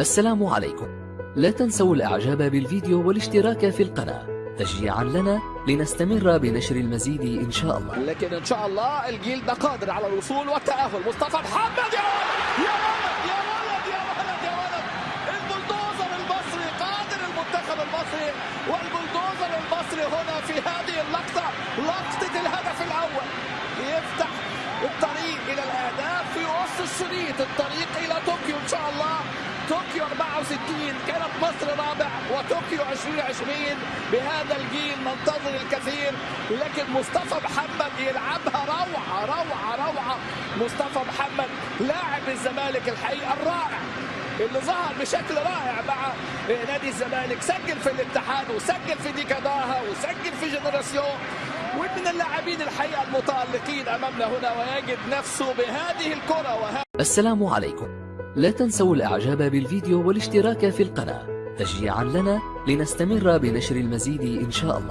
السلام عليكم. لا تنسوا الإعجاب بالفيديو والاشتراك في القناة. تشجيعا لنا لنستمر بنشر المزيد إن شاء الله. لكن إن شاء الله الجيل ده قادر على الوصول والتأهل. مصطفى محمد يا ولد يا ولد يا ولد يا ولد يا ولد. البلدوزر المصري قادر المنتخب المصري والبلدوزر المصري هنا في هذه اللقطة لقطة الهدف الأول. يفتح الطريق إلى الأهداف في وسط الشريط. الطريق إلى طوكيو إن شاء الله. طوكيو 64 كانت مصر رابع وطوكيو 2020 بهذا الجيل ننتظر الكثير. لكن مصطفى محمد يلعبها روعة روعة روعة. مصطفى محمد لاعب الزمالك الحقيقة الرائع. اللي ظهر بشكل رائع مع نادي الزمالك. سجل في الاتحاد وسجل في ديكاداها وسجل في جنراسيون. ومن اللاعبين الحقيقة المتألقين أمامنا هنا ويجد نفسه بهذه الكرة وهذه السلام عليكم. لا تنسوا الإعجاب بالفيديو والاشتراك في القناة. تشجيعا لنا لنستمر بنشر المزيد إن شاء الله.